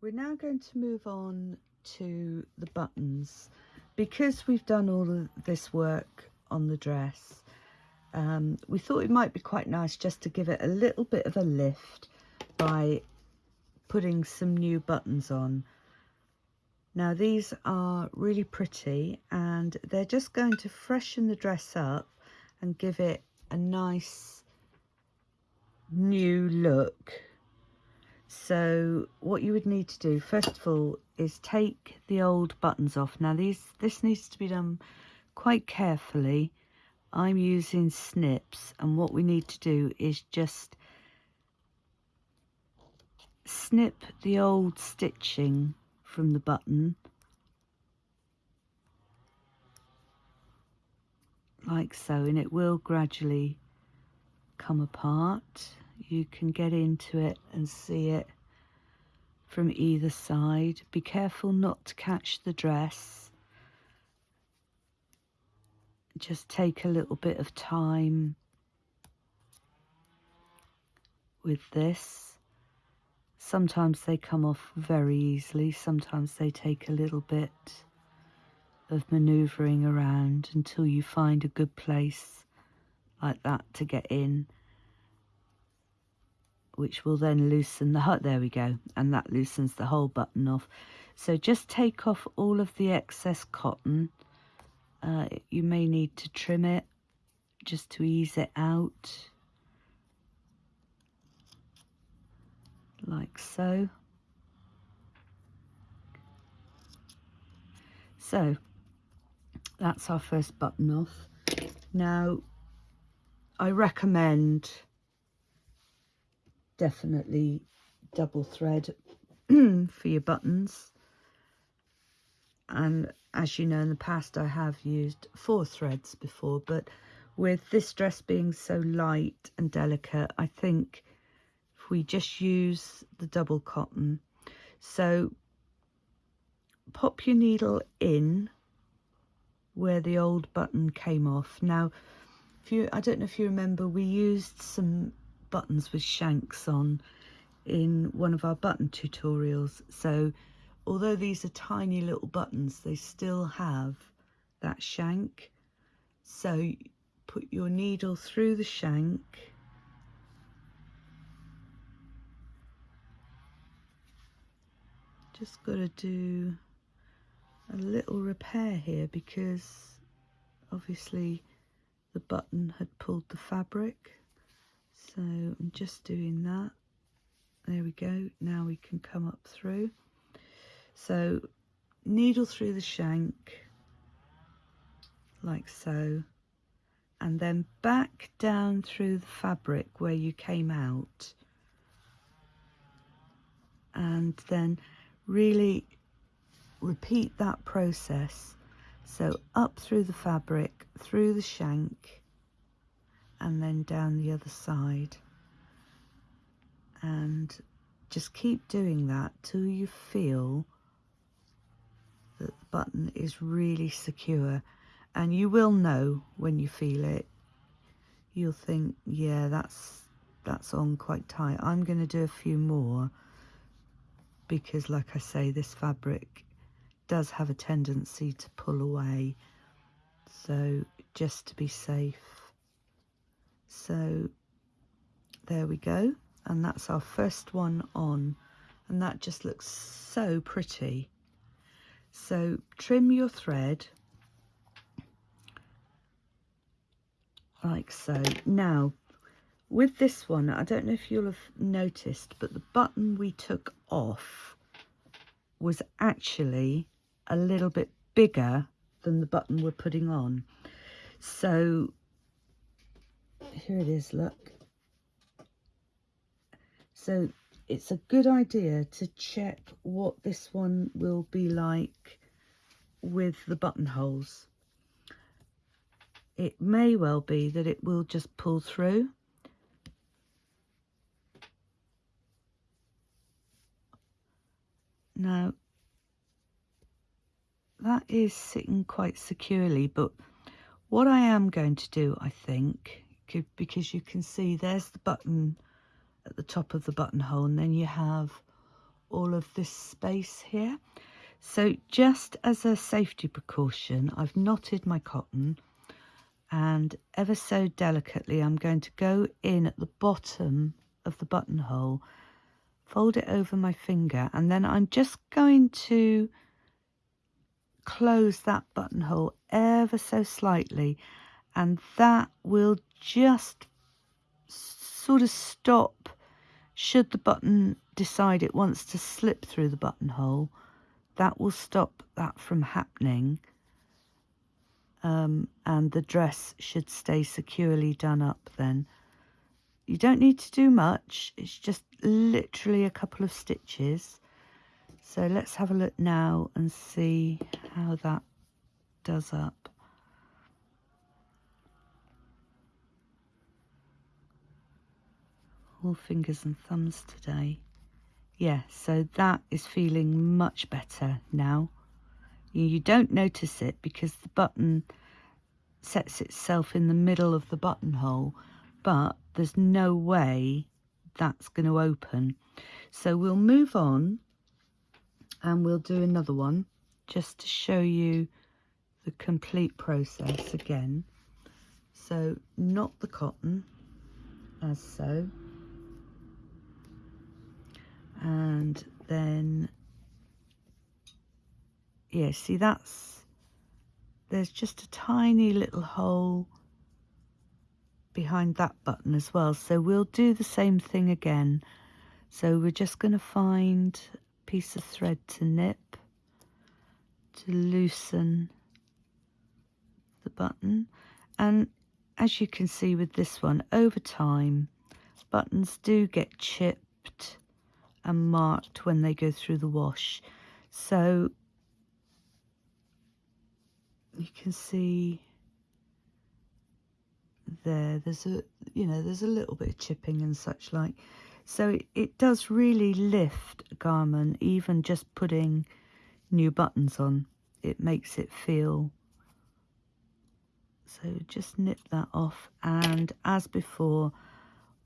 We're now going to move on to the buttons. Because we've done all of this work on the dress, um, we thought it might be quite nice just to give it a little bit of a lift by putting some new buttons on. Now these are really pretty and they're just going to freshen the dress up and give it a nice new look. So what you would need to do first of all is take the old buttons off. Now these this needs to be done quite carefully. I'm using snips and what we need to do is just snip the old stitching from the button like so and it will gradually come apart you can get into it and see it from either side. Be careful not to catch the dress. Just take a little bit of time with this. Sometimes they come off very easily. Sometimes they take a little bit of maneuvering around until you find a good place like that to get in which will then loosen the hut there we go and that loosens the whole button off. So just take off all of the excess cotton. Uh, you may need to trim it just to ease it out. Like so. So that's our first button off. Now I recommend definitely double thread for your buttons. And as you know in the past I have used four threads before but with this dress being so light and delicate I think if we just use the double cotton. So pop your needle in where the old button came off. Now if you I don't know if you remember we used some buttons with shanks on in one of our button tutorials. So although these are tiny little buttons they still have that shank. So put your needle through the shank. Just got to do a little repair here because obviously the button had pulled the fabric so I'm just doing that. There we go. Now we can come up through. So needle through the shank like so and then back down through the fabric where you came out. And then really repeat that process. So up through the fabric through the shank and then down the other side. And just keep doing that till you feel that the button is really secure. And you will know when you feel it. You'll think yeah that's that's on quite tight. I'm going to do a few more. Because like I say this fabric does have a tendency to pull away. So just to be safe so there we go. And that's our first one on. And that just looks so pretty. So trim your thread. Like so. Now with this one I don't know if you'll have noticed but the button we took off was actually a little bit bigger than the button we're putting on. So here it is look. So it's a good idea to check what this one will be like with the buttonholes. It may well be that it will just pull through. Now that is sitting quite securely but what I am going to do I think because you can see there's the button at the top of the buttonhole and then you have all of this space here. So just as a safety precaution, I've knotted my cotton and ever so delicately I'm going to go in at the bottom of the buttonhole, fold it over my finger and then I'm just going to close that buttonhole ever so slightly and that will just sort of stop should the button decide it wants to slip through the buttonhole that will stop that from happening um, and the dress should stay securely done up then. You don't need to do much, it's just literally a couple of stitches. So let's have a look now and see how that does up. All fingers and thumbs today. Yeah so that is feeling much better now. You don't notice it because the button sets itself in the middle of the buttonhole but there's no way that's going to open. So we'll move on and we'll do another one just to show you the complete process again. So not the cotton as so and then yeah see that's there's just a tiny little hole behind that button as well. So we'll do the same thing again. So we're just going to find a piece of thread to nip to loosen the button. And as you can see with this one over time buttons do get chipped and marked when they go through the wash. So you can see there, there's a, you know, there's a little bit of chipping and such like. So it, it does really lift garment, even just putting new buttons on. It makes it feel so just nip that off and as before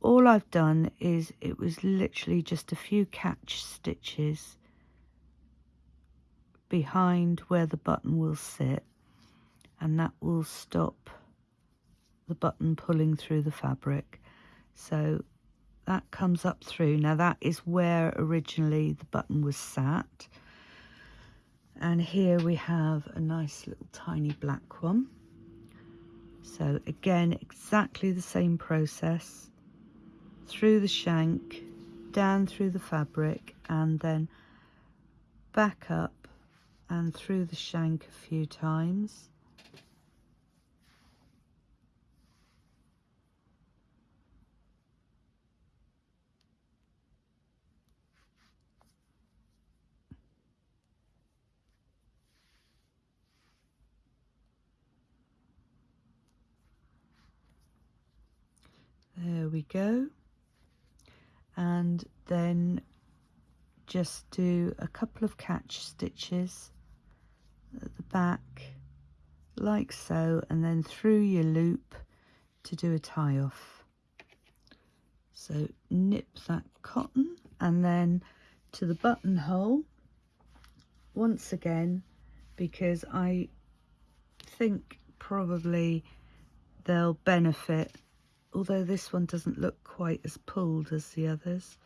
all I've done is it was literally just a few catch stitches behind where the button will sit and that will stop the button pulling through the fabric. So that comes up through. Now that is where originally the button was sat. And here we have a nice little tiny black one. So again exactly the same process through the shank, down through the fabric and then back up and through the shank a few times. There we go and then just do a couple of catch stitches at the back like so and then through your loop to do a tie off. So nip that cotton and then to the buttonhole once again because I think probably they'll benefit although this one doesn't look quite as pulled as the others.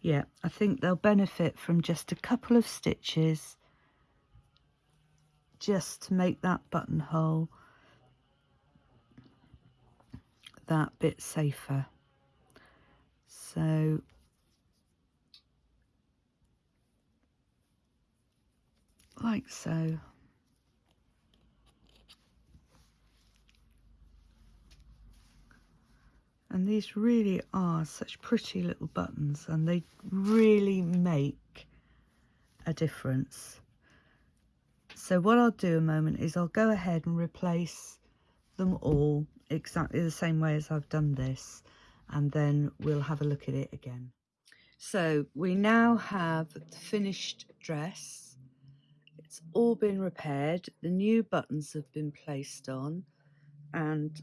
Yeah, I think they'll benefit from just a couple of stitches just to make that buttonhole that bit safer. So like so. And these really are such pretty little buttons and they really make a difference. So what I'll do a moment is I'll go ahead and replace them all exactly the same way as I've done this and then we'll have a look at it again. So we now have the finished dress. It's all been repaired. The new buttons have been placed on and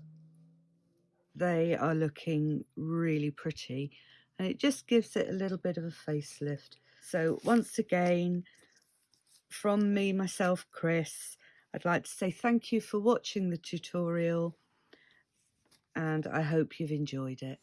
they are looking really pretty and it just gives it a little bit of a facelift. So once again, from me, myself, Chris, I'd like to say thank you for watching the tutorial and I hope you've enjoyed it.